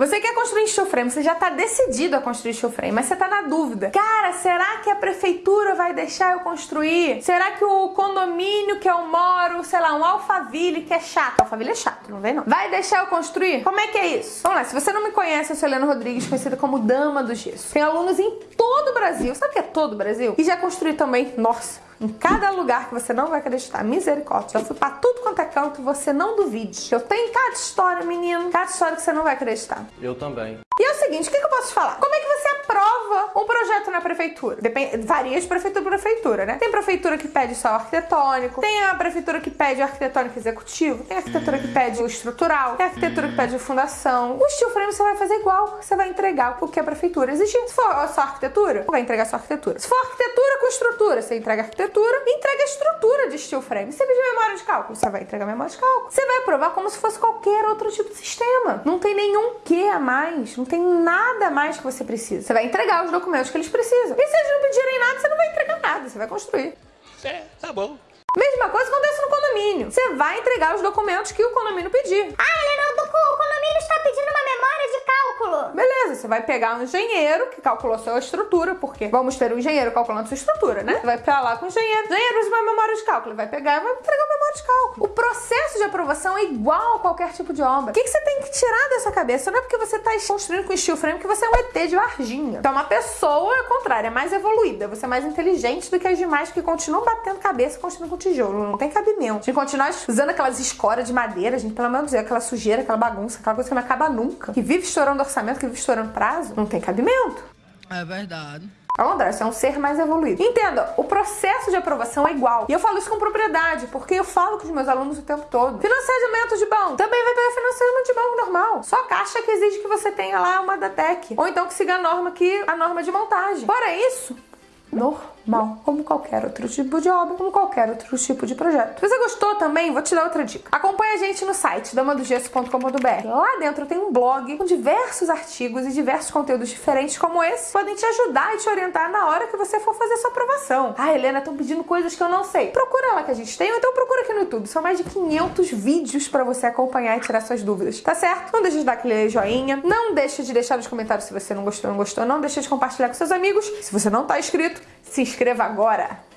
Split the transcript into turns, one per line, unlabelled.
Você quer construir steel frame, você já tá decidido a construir steel frame, mas você tá na dúvida. Cara, será que a prefeitura vai deixar eu construir? Será que o condomínio que eu moro, sei lá, um Alphaville que é chato, Alphaville é chato, não vem não, vai deixar eu construir? Como é que é isso? Vamos lá, se você não me conhece, eu sou Helena Rodrigues, conhecida como Dama do Gesso. Tem alunos em todo o Brasil, sabe que é todo o Brasil? E já construí também, nossa, em cada lugar que você não vai acreditar. Misericórdia. Já fui pra tudo quanto é canto, você não duvide. Eu tenho cada história, menino. Cada história que você não vai acreditar.
Eu também.
E é o seguinte, o que, que eu posso te falar? Como é que você aprova um projeto na prefeitura? Depende, varia de prefeitura para prefeitura, né? Tem prefeitura que pede só o arquitetônico, tem a prefeitura que pede o arquitetônico executivo, tem a arquitetura que pede o estrutural, tem a arquitetura que pede a fundação. O steel frame você vai fazer igual, você vai entregar o que a prefeitura exigir. Se for só arquitetura, você vai entregar só arquitetura. Se for arquitetura com estrutura, você entrega arquitetura e entrega a estrutura de steel frame. Você pedir memória de cálculo, você vai entregar memória de cálculo. Você vai aprovar como se fosse qualquer outro tipo de sistema. Não tem nenhum que a mais, não tem nada a mais que você precisa. Você vai entregar os documentos que eles precisam. E se eles não pedirem nada, você não vai entregar nada, você vai construir.
É, tá bom.
Mesma coisa acontece no condomínio. Você vai entregar os documentos que o condomínio pedir.
Ah, Helena, o condomínio está pedindo uma memória de cálculo.
Beleza, você vai pegar um engenheiro que calculou sua estrutura, porque vamos ter um engenheiro calculando sua estrutura, né? Você vai pra lá com o engenheiro. Engenheiro usa uma memória de cálculo. Ele vai pegar e vai entregar uma memória de cálculo. O processo de aprovação é igual a qualquer tipo de obra. O que, que você tem que tirar dessa cabeça? Não é porque você está construindo com steel frame que você é um ET de Varginha. Então, uma pessoa, ao contrário, é mais evoluída. Você é mais inteligente do que as demais que continuam batendo cabeça e construindo com tijolo. Não tem cabimento. Gente continuar usando aquelas escoras de madeira, gente, pelo menos Deus, aquela sujeira, aquela bagunça, aquela coisa que não acaba nunca. Que vive estourando orçamento, que vive estourando prazo. Não tem cabimento.
É verdade.
Ao contrário, você é um ser mais evoluído. Entenda, o processo de aprovação é igual. E eu falo isso com propriedade, porque eu falo com os meus alunos o tempo todo. Financiamento de banco também vai pegar financiamento de banco normal. Só a caixa que exige que você tenha lá uma da TEC. Ou então que siga a norma que a norma de montagem. Fora isso, normal, como qualquer outro tipo de obra, como qualquer outro tipo de projeto. Se você gostou também, vou te dar outra dica. Acompanhe a gente no site damadogesso.com.br. Lá dentro tem um blog com diversos artigos e diversos conteúdos diferentes como esse, podem te ajudar e te orientar na hora que você for fazer sua aprovação. Ah, Helena, estão pedindo coisas que eu não sei. Procura lá que a gente tem, ou então procura aqui no YouTube. São mais de 500 vídeos para você acompanhar e tirar suas dúvidas, tá certo? Não deixe de dar aquele joinha, não deixe de deixar nos comentários se você não gostou, não gostou, não deixe de compartilhar com seus amigos. Se você não tá inscrito, se inscreva agora!